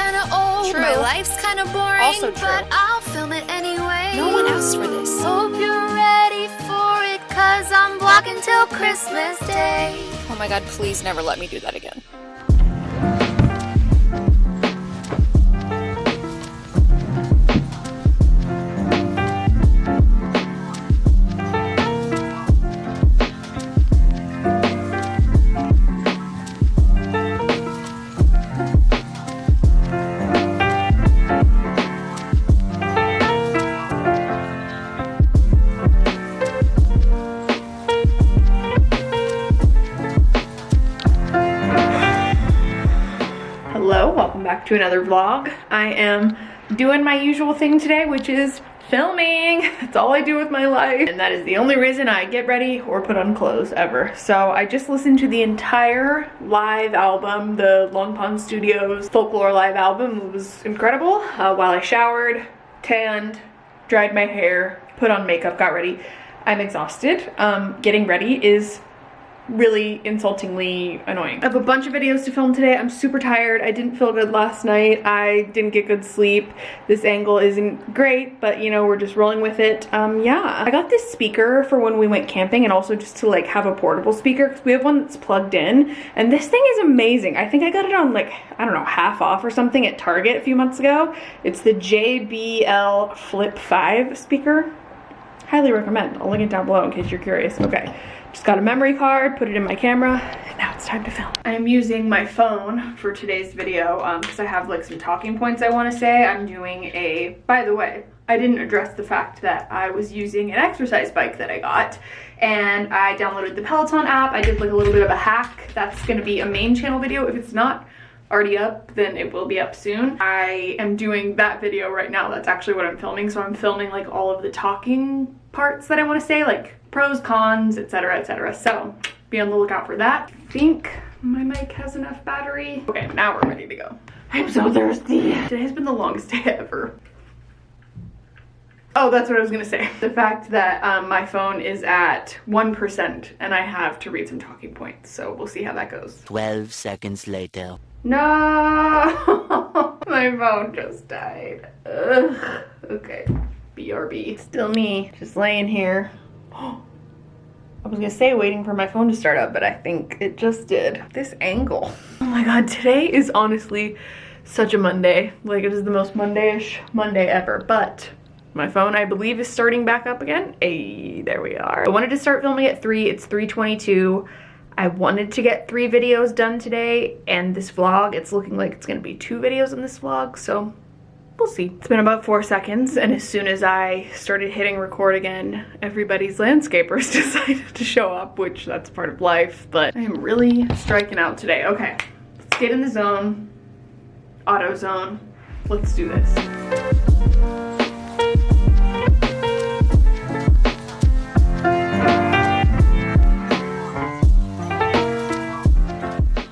kinda old, True. my life's kinda boring, Also true. but I'll film it anyway. No one asked for this. Hope you're ready for it, cause I'm vlogging till Christmas Day. Oh my god, please never let me do that again. Back to another vlog. I am doing my usual thing today, which is filming. That's all I do with my life. And that is the only reason I get ready or put on clothes ever. So I just listened to the entire live album, the Long Pond Studios Folklore live album. It was incredible. Uh, while I showered, tanned, dried my hair, put on makeup, got ready. I'm exhausted. Um, getting ready is really insultingly annoying. I have a bunch of videos to film today. I'm super tired. I didn't feel good last night. I didn't get good sleep. This angle isn't great, but you know, we're just rolling with it. Um, yeah. I got this speaker for when we went camping and also just to like have a portable speaker because we have one that's plugged in and this thing is amazing. I think I got it on like, I don't know, half off or something at Target a few months ago. It's the JBL Flip 5 speaker highly recommend. I'll link it down below in case you're curious. Okay, just got a memory card, put it in my camera, and now it's time to film. I'm using my phone for today's video um, because I have like some talking points I want to say. I'm doing a, by the way, I didn't address the fact that I was using an exercise bike that I got and I downloaded the Peloton app. I did like a little bit of a hack. That's going to be a main channel video. If it's not already up then it will be up soon i am doing that video right now that's actually what i'm filming so i'm filming like all of the talking parts that i want to say like pros cons etc etc so be on the lookout for that i think my mic has enough battery okay now we're ready to go i'm so thirsty today's been the longest day ever Oh, that's what I was gonna say. The fact that um, my phone is at 1% and I have to read some talking points. So we'll see how that goes. 12 seconds later. No, my phone just died. Ugh. Okay, BRB. Still me, just laying here. I was gonna say waiting for my phone to start up, but I think it just did. This angle. Oh my god, today is honestly such a Monday. Like it is the most Monday-ish Monday ever, but my phone, I believe, is starting back up again. Hey, there we are. I wanted to start filming at 3. It's 3.22. I wanted to get three videos done today, and this vlog, it's looking like it's going to be two videos in this vlog, so we'll see. It's been about four seconds, and as soon as I started hitting record again, everybody's landscapers decided to show up, which that's part of life, but I am really striking out today. Okay, let's get in the zone, auto zone. Let's do this.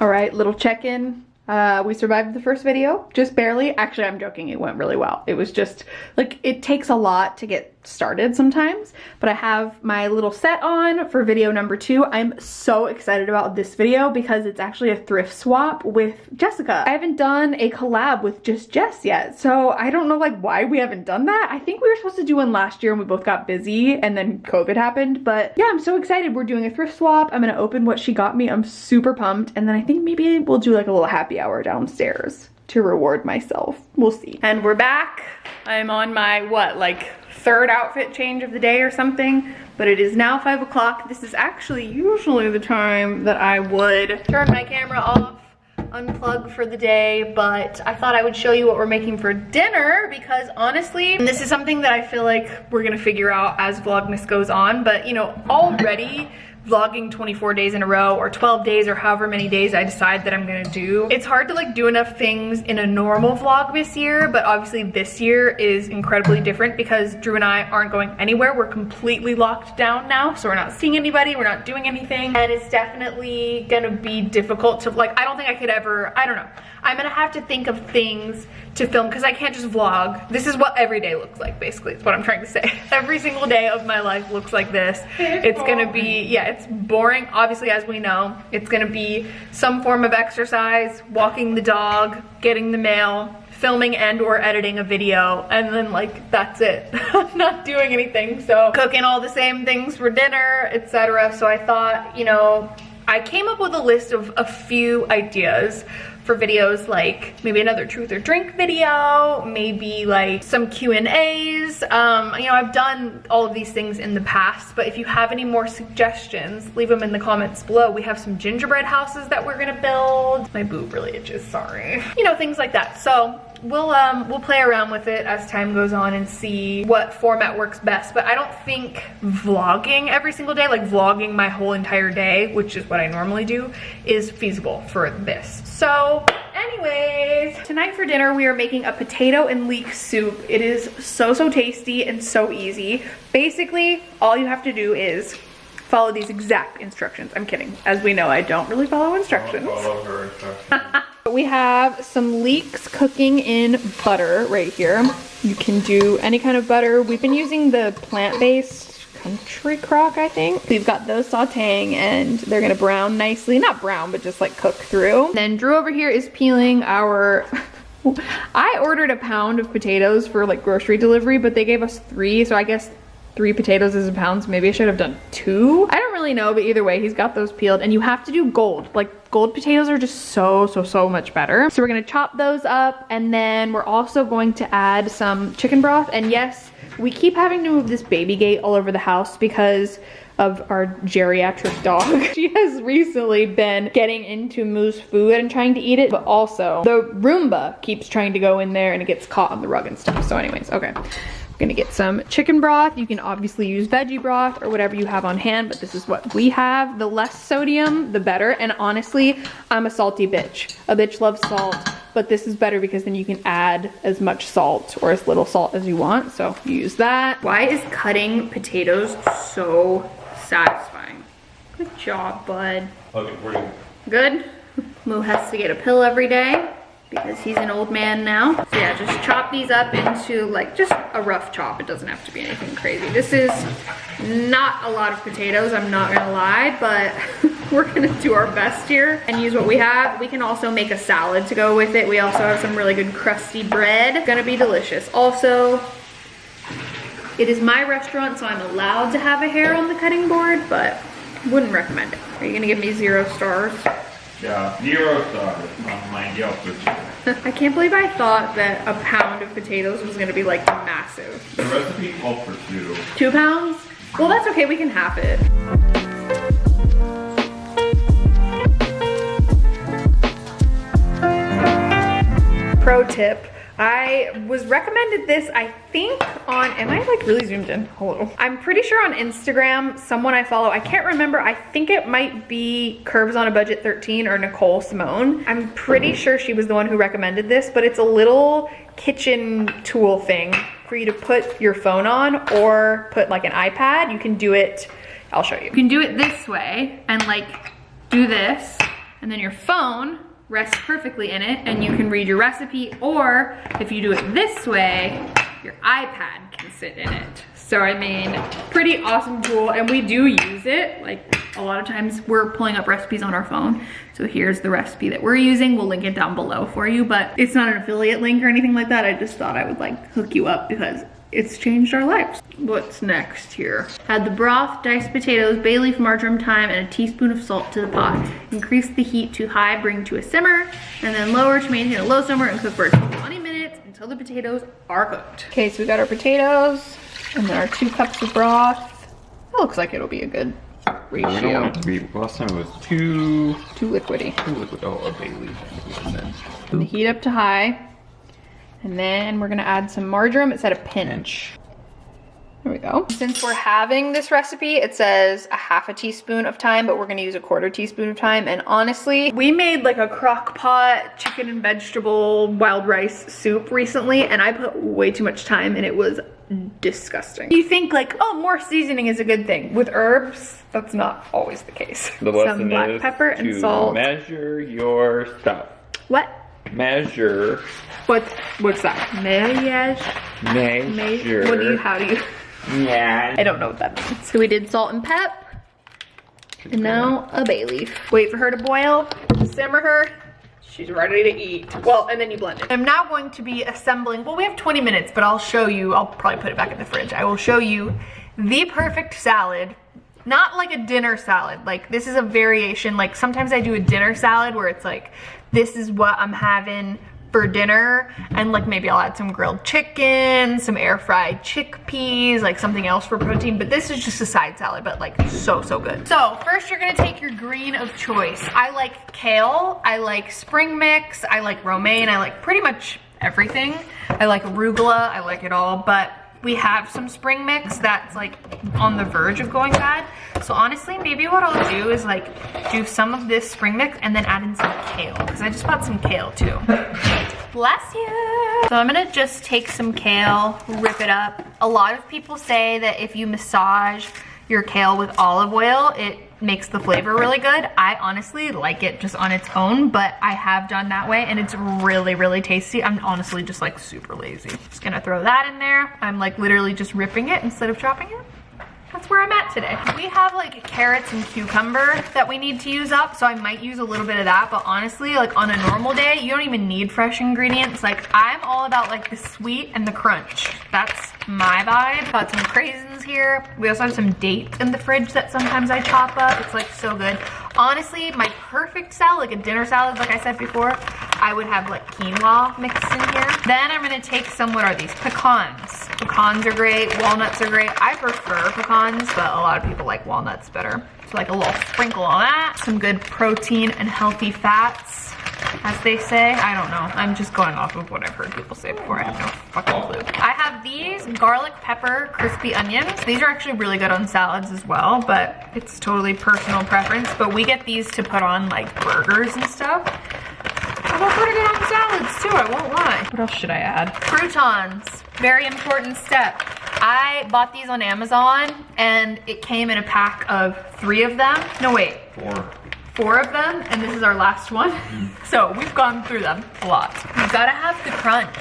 All right, little check-in. Uh, we survived the first video, just barely. Actually, I'm joking, it went really well. It was just, like, it takes a lot to get started sometimes, but I have my little set on for video number two. I'm so excited about this video because it's actually a thrift swap with Jessica. I haven't done a collab with just Jess yet, so I don't know, like, why we haven't done that. I think we were supposed to do one last year and we both got busy and then COVID happened, but yeah, I'm so excited. We're doing a thrift swap. I'm gonna open what she got me. I'm super pumped, and then I think maybe we'll do like a little happy hour downstairs to reward myself. We'll see. And we're back. I'm on my, what, like third outfit change of the day or something, but it is now five o'clock. This is actually usually the time that I would turn my camera off, unplug for the day, but I thought I would show you what we're making for dinner because honestly, this is something that I feel like we're gonna figure out as Vlogmas goes on, but you know, already vlogging 24 days in a row or 12 days or however many days I decide that I'm gonna do. It's hard to like do enough things in a normal vlog this year, but obviously this year is incredibly different because Drew and I aren't going anywhere. We're completely locked down now, so we're not seeing anybody, we're not doing anything, and it's definitely gonna be difficult to like, I don't think I could ever, I don't know. I'm gonna have to think of things to film because I can't just vlog. This is what every day looks like, basically, is what I'm trying to say. Every single day of my life looks like this. It's gonna be, yeah, it's boring. Obviously, as we know, it's gonna be some form of exercise, walking the dog, getting the mail, filming and or editing a video and then like that's it. Not doing anything. So cooking all the same things for dinner etc so i thought you know i came up with a list of a few ideas for videos like maybe another truth or drink video, maybe like some Q&As. Um, you know, I've done all of these things in the past, but if you have any more suggestions, leave them in the comments below. We have some gingerbread houses that we're gonna build. My boob really itches, sorry. You know, things like that. So we'll um we'll play around with it as time goes on and see what format works best but i don't think vlogging every single day like vlogging my whole entire day which is what i normally do is feasible for this. So anyways tonight for dinner we are making a potato and leek soup. It is so so tasty and so easy. Basically all you have to do is follow these exact instructions. I'm kidding. As we know i don't really follow instructions. Follow her instructions. we have some leeks cooking in butter right here. You can do any kind of butter. We've been using the plant-based country crock, I think. We've got those sauteing and they're gonna brown nicely. Not brown, but just like cook through. Then Drew over here is peeling our I ordered a pound of potatoes for like grocery delivery, but they gave us three, so I guess three potatoes is a pound, so maybe I should have done two. I don't really know, but either way, he's got those peeled and you have to do gold. Like gold potatoes are just so, so, so much better. So we're gonna chop those up and then we're also going to add some chicken broth. And yes, we keep having to move this baby gate all over the house because of our geriatric dog. she has recently been getting into Moo's food and trying to eat it, but also the Roomba keeps trying to go in there and it gets caught on the rug and stuff. So anyways, okay. Gonna get some chicken broth. You can obviously use veggie broth or whatever you have on hand, but this is what we have. The less sodium, the better. And honestly, I'm a salty bitch. A bitch loves salt, but this is better because then you can add as much salt or as little salt as you want. So use that. Why is cutting potatoes so satisfying? Good job, bud. Okay. Good. Moo has to get a pill every day because he's an old man now. So yeah, just chop these up into like just a rough chop. It doesn't have to be anything crazy. This is not a lot of potatoes, I'm not gonna lie, but we're gonna do our best here and use what we have. We can also make a salad to go with it. We also have some really good crusty bread. Gonna be delicious. Also, it is my restaurant, so I'm allowed to have a hair on the cutting board, but wouldn't recommend it. Are you gonna give me zero stars? Yeah, zero stars on my Yelp review. I can't believe I thought that a pound of potatoes was gonna be like massive. The recipe called for two. Two pounds? Well, that's okay, we can half it. Pro tip. I was recommended this, I think on, am I like really zoomed in? Hello. I'm pretty sure on Instagram, someone I follow, I can't remember, I think it might be Curves on a Budget 13 or Nicole Simone. I'm pretty sure she was the one who recommended this, but it's a little kitchen tool thing for you to put your phone on or put like an iPad. You can do it, I'll show you. You can do it this way and like do this and then your phone rests perfectly in it and you can read your recipe or if you do it this way, your iPad can sit in it. So I mean, pretty awesome tool and we do use it. Like a lot of times we're pulling up recipes on our phone. So here's the recipe that we're using. We'll link it down below for you, but it's not an affiliate link or anything like that. I just thought I would like hook you up because it's changed our lives. What's next here? Add the broth, diced potatoes, bay leaf, marjoram, thyme, and a teaspoon of salt to the pot. Increase the heat to high, bring to a simmer, and then lower to maintain a low simmer and cook for 20 minutes until the potatoes are cooked. Okay, so we got our potatoes, and then our two cups of broth. That looks like it'll be a good We don't ratio. want it to be, last time it was too... Too liquidy. two liquid, oh, a bay leaf. I think. And the heat up to high. And then we're gonna add some marjoram. It said a pinch. There we go. Since we're having this recipe, it says a half a teaspoon of thyme, but we're gonna use a quarter teaspoon of thyme. And honestly, we made like a crock pot chicken and vegetable wild rice soup recently, and I put way too much thyme and it was disgusting. You think like, oh, more seasoning is a good thing. With herbs, that's not always the case. The Some lesson black is pepper and to salt. measure your stuff. What? Measure, What? What's that? Mariage? May, measure. what do you, how do you, Yeah. I don't know what that means. So we did salt and pep. And now a bay leaf. Wait for her to boil, simmer her. She's ready to eat. Well, and then you blend it. I'm now going to be assembling, well, we have 20 minutes, but I'll show you, I'll probably put it back in the fridge. I will show you the perfect salad. Not like a dinner salad. Like this is a variation. Like sometimes I do a dinner salad where it's like, this is what I'm having for dinner. And like maybe I'll add some grilled chicken, some air fried chickpeas, like something else for protein, but this is just a side salad, but like so, so good. So first you're gonna take your green of choice. I like kale, I like spring mix, I like romaine, I like pretty much everything. I like arugula, I like it all, but we have some spring mix that's like on the verge of going bad. So honestly, maybe what I'll do is like do some of this spring mix and then add in some kale because I just bought some kale too. Bless you. So I'm gonna just take some kale, rip it up. A lot of people say that if you massage your kale with olive oil, it makes the flavor really good. I honestly like it just on its own, but I have done that way and it's really, really tasty. I'm honestly just like super lazy. Just gonna throw that in there. I'm like literally just ripping it instead of chopping it that's where I'm at today. We have like carrots and cucumber that we need to use up, so I might use a little bit of that, but honestly, like on a normal day, you don't even need fresh ingredients. Like I'm all about like the sweet and the crunch. That's my vibe. Got some craisins here. We also have some dates in the fridge that sometimes I chop up. It's like so good. Honestly, my perfect salad, like a dinner salad, like I said before, I would have like quinoa mixed in here. Then I'm gonna take some, what are these? Pecans. Pecans are great, walnuts are great. I prefer pecans, but a lot of people like walnuts better. So like a little sprinkle on that. Some good protein and healthy fats as they say. I don't know. I'm just going off of what I've heard people say before. I have no fucking clue. I have these garlic pepper crispy onions. These are actually really good on salads as well, but it's totally personal preference. But we get these to put on like burgers and stuff. I go pretty good on salads too, I won't lie. What else should I add? Croutons, very important step. I bought these on Amazon and it came in a pack of three of them. No, wait. Four. Four of them, and this is our last one. So we've gone through them a lot. You gotta have the crunch.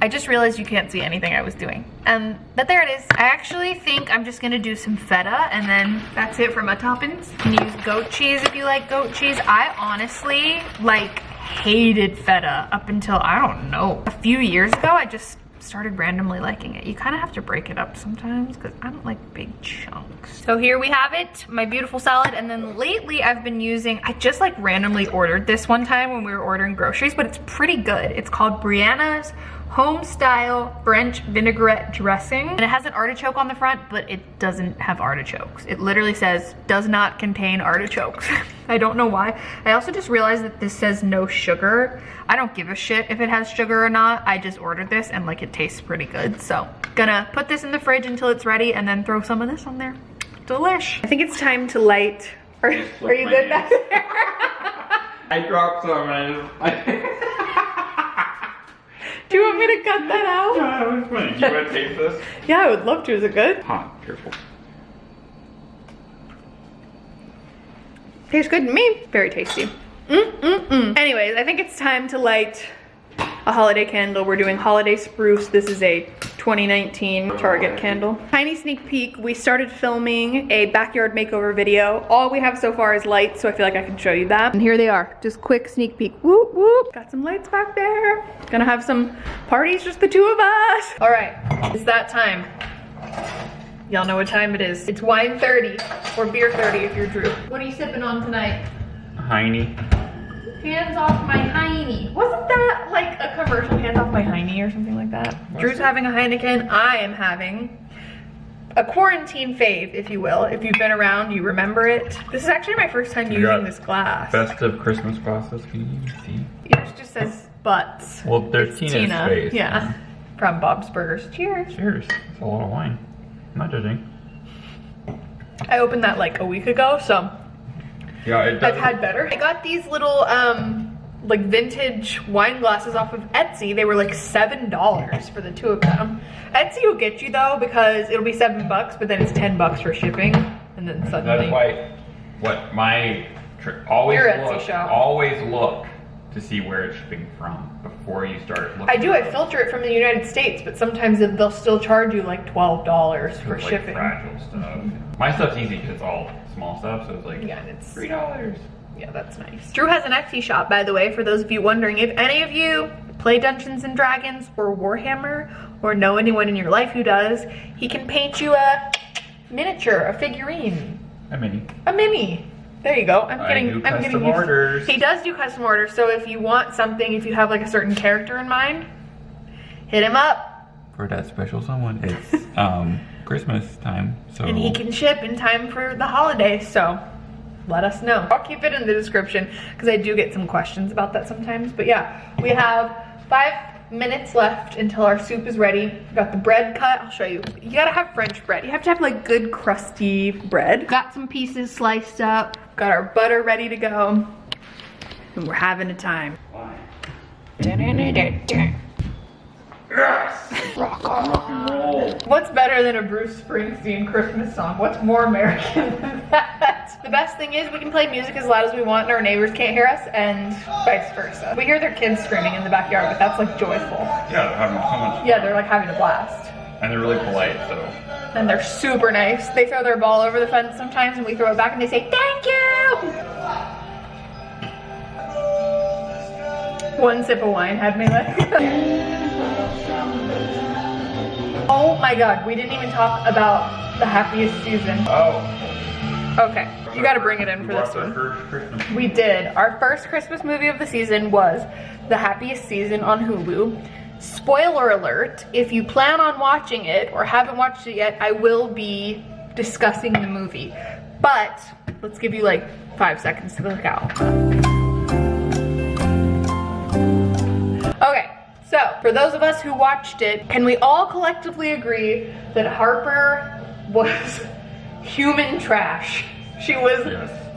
I just realized you can't see anything I was doing. Um, but there it is. I actually think I'm just gonna do some feta and then that's it for my toppings. You can use goat cheese if you like goat cheese. I honestly like hated feta up until, I don't know, a few years ago. I just started randomly liking it. You kind of have to break it up sometimes because I don't like big chunks. So here we have it, my beautiful salad. And then lately I've been using, I just like randomly ordered this one time when we were ordering groceries, but it's pretty good. It's called Brianna's home style French vinaigrette dressing. And it has an artichoke on the front, but it doesn't have artichokes. It literally says, does not contain artichokes. I don't know why. I also just realized that this says no sugar. I don't give a shit if it has sugar or not. I just ordered this and like it tastes pretty good. So gonna put this in the fridge until it's ready and then throw some of this on there. Delish. I think it's time to light. Are, are you good back there? I dropped some and I Do you want me to cut that out? that was funny. Do you want to taste this? Yeah, I would love to. Is it good? Hot, careful. Tastes good to me. Very tasty. Mm, mm, mm. Anyways, I think it's time to light a holiday candle. We're doing Holiday Spruce. This is a 2019 Target candle. Tiny sneak peek, we started filming a backyard makeover video. All we have so far is lights, so I feel like I can show you that. And here they are, just quick sneak peek. Whoop, whoop. Got some lights back there. Gonna have some parties, just the two of us. All right, it's that time. Y'all know what time it is. It's wine 30, or beer 30 if you're Drew. What are you sipping on tonight? Heine. Hands off my hiney. Wasn't that like a commercial, hands off my hiney or something like that? Drew's having a Heineken, I am having a quarantine fave, if you will. If you've been around, you remember it. This is actually my first time You using this glass. Festive Christmas glasses. Can you even see? Yours just says butts. Well, there's It's Tina's Tina. face. Yeah. From Bob's Burgers. Cheers. Cheers. It's a lot of wine. Not judging. I opened that like a week ago, so Yeah, it I've had better. I got these little um like vintage wine glasses off of Etsy. They were like seven dollars for the two of them. Etsy will get you though because it'll be seven bucks, but then it's ten bucks for shipping, and then suddenly That's why what my tr- always Your look, always look to see where it's shipping from before you start looking. I do. I filter it from the United States, but sometimes they'll still charge you like twelve dollars for like shipping. fragile stuff. My stuff's easy because it's all small stuff, so it's like Yeah, it's three dollars. Yeah, that's nice. Drew has an Etsy shop, by the way, for those of you wondering if any of you play Dungeons and Dragons or Warhammer or know anyone in your life who does, he can paint you a miniature, a figurine, A mini. a mini. There you go. I'm I getting I'm getting custom orders. He does do custom orders, so if you want something, if you have like a certain character in mind, hit him up For that special someone, it's um Christmas time, so and he can ship in time for the holiday. so let us know. I'll keep it in the description because I do get some questions about that sometimes. But yeah, we have five minutes left until our soup is ready. We got the bread cut. I'll show you. You gotta have French bread. You have to have like good crusty bread. Got some pieces sliced up. Got our butter ready to go. And we're having a time. What's better than a Bruce Springsteen Christmas song? What's more American than that? The best thing is we can play music as loud as we want and our neighbors can't hear us and vice versa. We hear their kids screaming in the backyard, but that's like joyful. Yeah, they're having so much Yeah, they're like having a blast. and they're really polite, so And they're super nice. They throw their ball over the fence sometimes and we throw it back and they say, thank you! One sip of wine had me like. oh my god, we didn't even talk about the happiest season. Oh. Okay, you gotta bring it in for this one. We did. Our first Christmas movie of the season was The Happiest Season on Hulu. Spoiler alert, if you plan on watching it or haven't watched it yet, I will be discussing the movie. But let's give you like five seconds to look out. Okay, so for those of us who watched it, can we all collectively agree that Harper was human trash? She was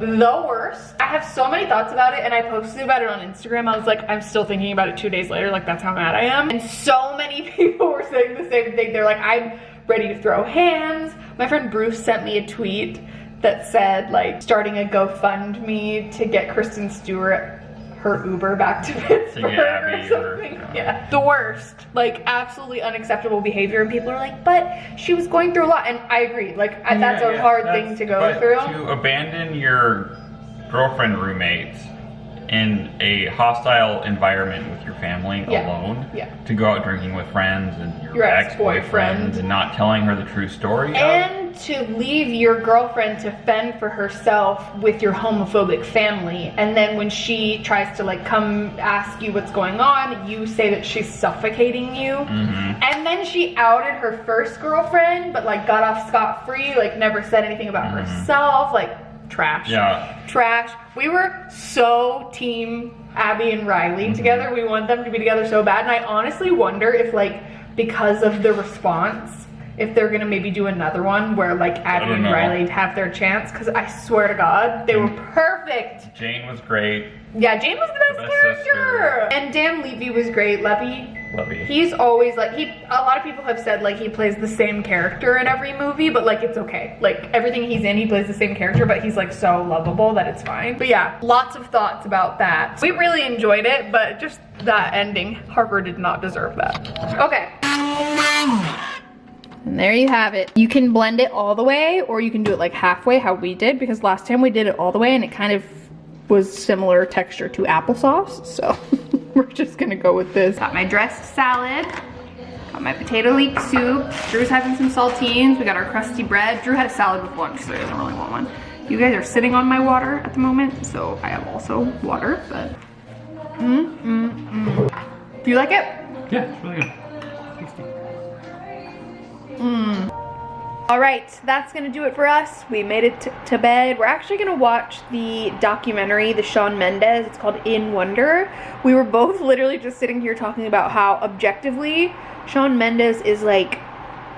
the worst. I have so many thoughts about it and I posted about it on Instagram. I was like, I'm still thinking about it two days later, like that's how mad I am. And so many people were saying the same thing. They're like, I'm ready to throw hands. My friend Bruce sent me a tweet that said like starting a GoFundMe to get Kristen Stewart her Uber back to Pittsburgh Abby or something. yeah. Yeah. The worst. Like absolutely unacceptable behavior and people are like, but she was going through a lot and I agree. Like I- that's Yeah, a hard that's- thing to go but through. To abandon your girlfriend roommates in a hostile environment with your family Yeah, alone. yeah. To go out drinking with friends and your, Your ex-boyfriend ex-boyfriend. and not telling her the true story. And to leave your girlfriend to fend for herself with your homophobic family. And then when she tries to like come ask you what's going on, you say that she's suffocating you. Mhm. And then she outed her first girlfriend, but like got off scot free, like never said anything about herself, like trash. Yeah. Trash. We were so team Abby and Riley Mm-hmm. together. We want them to be together so bad. And I honestly wonder if like because of the response, if they're gonna maybe do another one where like Abby and know. Riley have their chance. Cause I swear to God, they were perfect. Jane was great. Yeah, Jane was the best, best character. sister. And Dan Levy was great. Levy, Levy. He's always like he. A lot of people have said like he plays the same character in every movie, but like it's okay. Like everything he's in, he plays the same character, but he's like so lovable that it's fine. But yeah, lots of thoughts about that. We really enjoyed it, but just that ending, Harper did not deserve that. Okay. And there you have it. You can blend it all the way or you can do it like halfway how we did because last time we did it all the way and it kind of was similar texture to applesauce. So we're just gonna go with this. Got my dressed salad. Got my potato leek soup. Drew's having some saltines. We got our crusty bread. Drew had a salad with lunch so he doesn't really want one. You guys are sitting on my water at the moment so I have also water but mm, mm, mm. Do you like it? Yeah, it's really good. Tasty. All right, that's gonna do it for us. We made it to bed. We're actually gonna watch the documentary, the Shawn Mendes. It's called In Wonder. We were both literally just sitting here talking about how objectively Shawn Mendes is like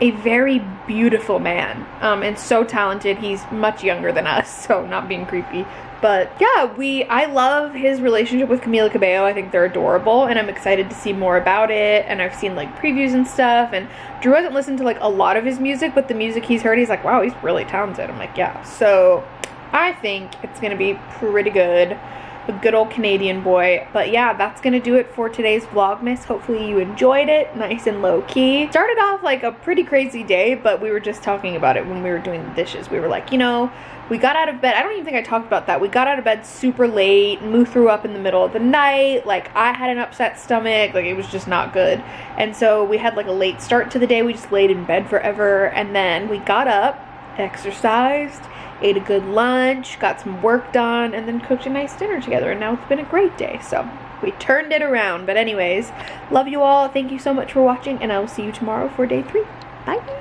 a very beautiful man um, and so talented. He's much younger than us, so not being creepy. But yeah, we I love his relationship with Camila Cabello. I think they're adorable, and I'm excited to see more about it. And I've seen like previews and stuff. And Drew hasn't listened to like a lot of his music, but the music he's heard, he's like, wow, he's really talented. I'm like, yeah. So I think it's gonna be pretty good. A good old Canadian boy. But yeah, that's gonna do it for today's Vlogmas. Hopefully you enjoyed it, nice and low key. Started off like a pretty crazy day, but we were just talking about it when we were doing the dishes. We were like, you know, we got out of bed. I don't even think I talked about that. We got out of bed super late. Moo threw up in the middle of the night. Like I had an upset stomach. Like it was just not good. And so we had like a late start to the day. We just laid in bed forever. And then we got up, exercised, ate a good lunch, got some work done, and then cooked a nice dinner together. And now it's been a great day. So we turned it around. But anyways, love you all. Thank you so much for watching. And I will see you tomorrow for day three. Bye.